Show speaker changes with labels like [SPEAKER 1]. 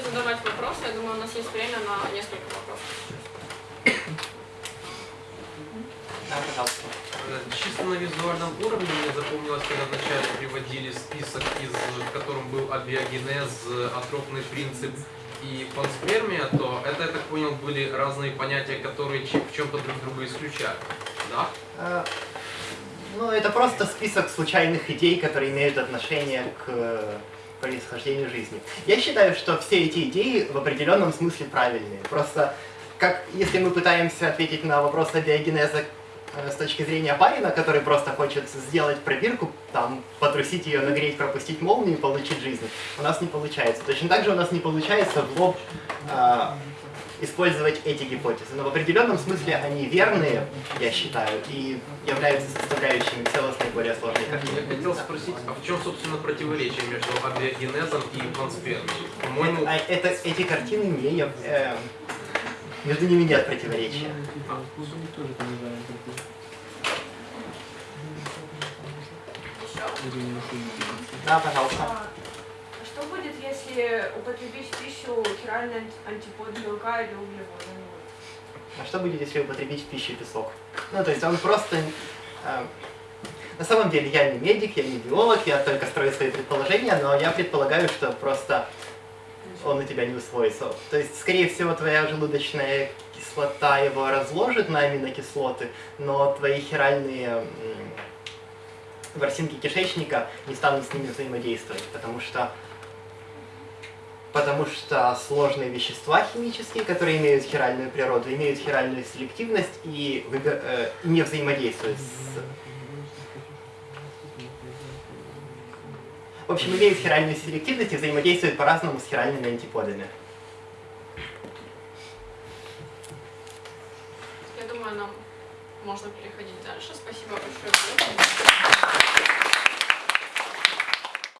[SPEAKER 1] задавать вопросы. Я думаю, у нас есть время на несколько вопросов.
[SPEAKER 2] Да, пожалуйста.
[SPEAKER 3] Э, Чисто на визуальном уровне мне запомнилось, когда вначале приводили список, из, в котором был абиогенез, атропный принцип и панспермия, то это, я так понял, были разные понятия, которые в чем-то друг друга исключали. Да?
[SPEAKER 2] Э, Ну, это просто список случайных идей, которые имеют отношение к э, происхождению жизни. Я считаю, что все эти идеи в определенном смысле правильные. Просто, как если мы пытаемся ответить на вопрос абиогенеза э, с точки зрения барина, который просто хочет сделать пробирку, там, потрусить ее, нагреть, пропустить молнию и получить жизнь, у нас не получается. Точно так же у нас не получается в лоб э, использовать эти гипотезы. Но в определенном смысле они верные, я считаю, и являются составляющими целостной более сложной
[SPEAKER 3] Я
[SPEAKER 2] картины.
[SPEAKER 3] хотел спросить, а в чем, собственно, противоречие между абиогенезом и панспермией? По-моему,
[SPEAKER 2] А это, эти картины не... э, между ними нет противоречия. Да, пожалуйста.
[SPEAKER 4] Что будет, если употребить в пищу хиральный анти- антипод белка или углевода? Ну.
[SPEAKER 2] А что будет, если употребить в пищу песок? Ну, то есть он просто... э, на самом деле я не медик, я не биолог, я только строю свои предположения, но я предполагаю, что просто он у тебя не усвоится. То есть, скорее всего, твоя желудочная кислота его разложит на аминокислоты, но твои хиральные ворсинки кишечника не станут с ними взаимодействовать, потому что потому что сложные вещества химические, которые имеют хиральную природу, имеют хиральную селективность и, выбе- э, не взаимодействуют с... В общем, имеют хиральную селективность и взаимодействуют по-разному с хиральными антиподами.
[SPEAKER 1] Я думаю, нам можно переходить дальше. Спасибо